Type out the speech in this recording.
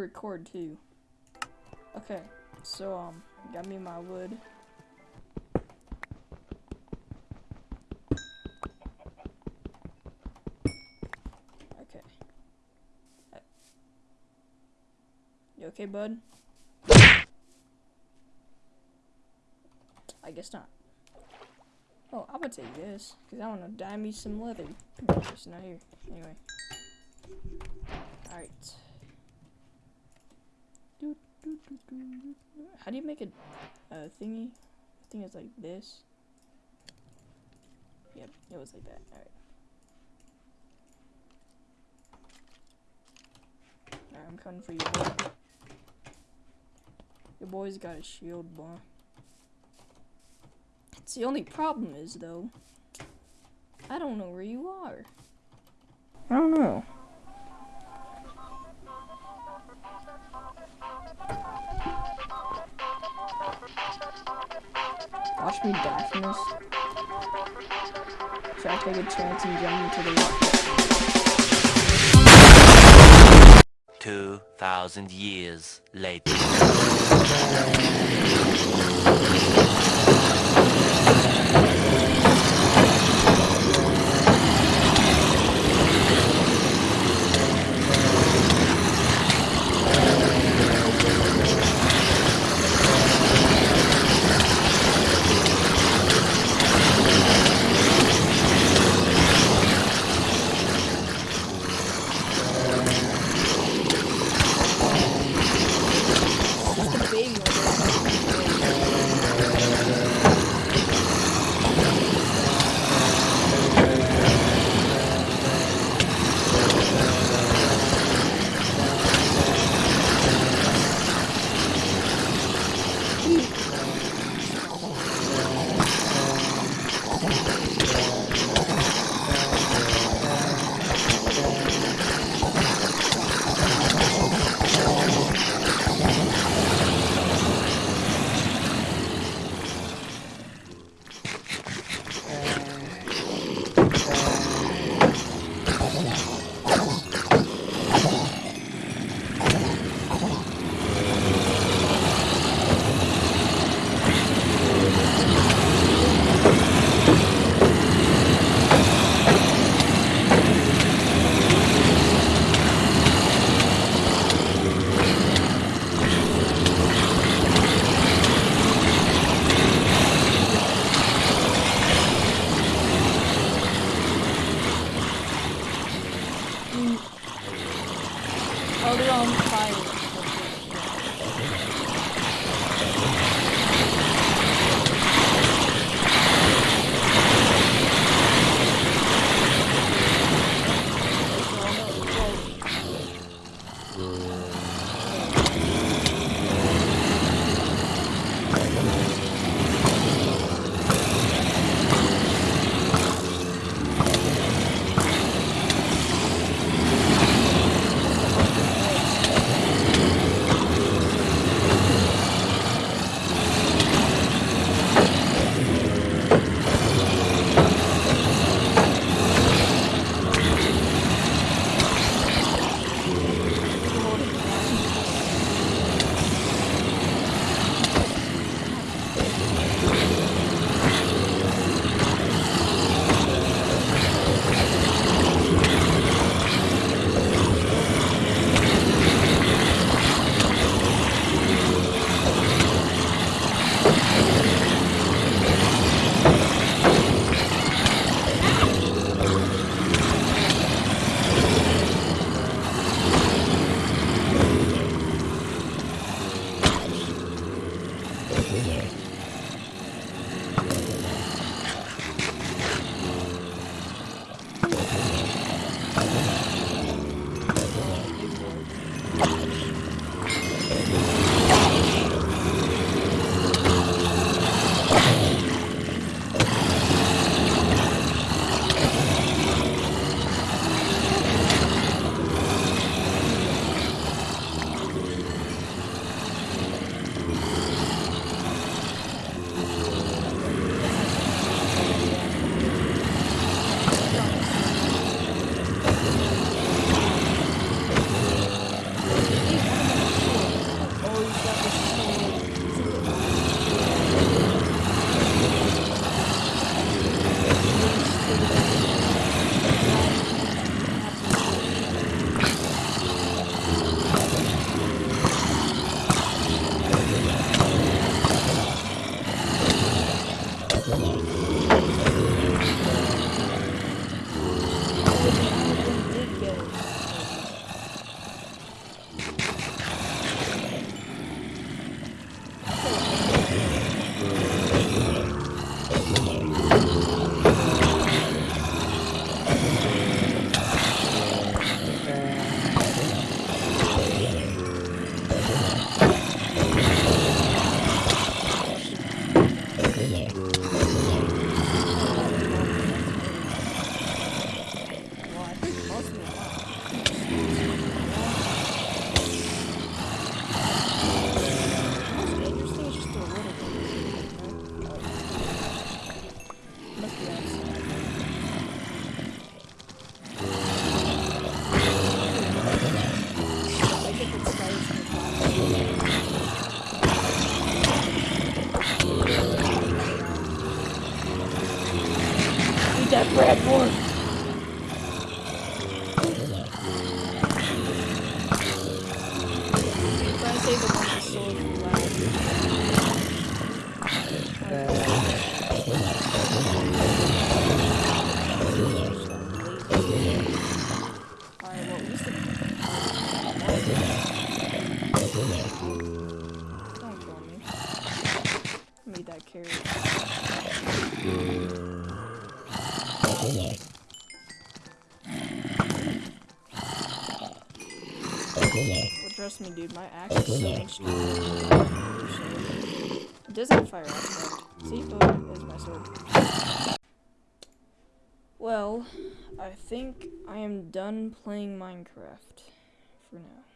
record too. Okay, so um, got me my wood. Okay. You okay, bud? I guess not. Oh, I'm gonna take this, because I want to dye me some leather. It's not here. Anyway. Alright. How do you make a, a thingy? I think it's like this. Yep, it was like that. Alright. Alright, I'm coming for you, boy. Your boy's got a shield, boy. It's the only problem is, though, I don't know where you are. I don't know. Watch me die from this. Should I take a chance and jump into the water? 2,000 years later. On fire. 陪你。With sword for. Don't kill me. Need that carrot. But trust me, dude, my axe is so. It does have fire aspect. See, boom, there's my sword. Well, I think I am done playing Minecraft for now.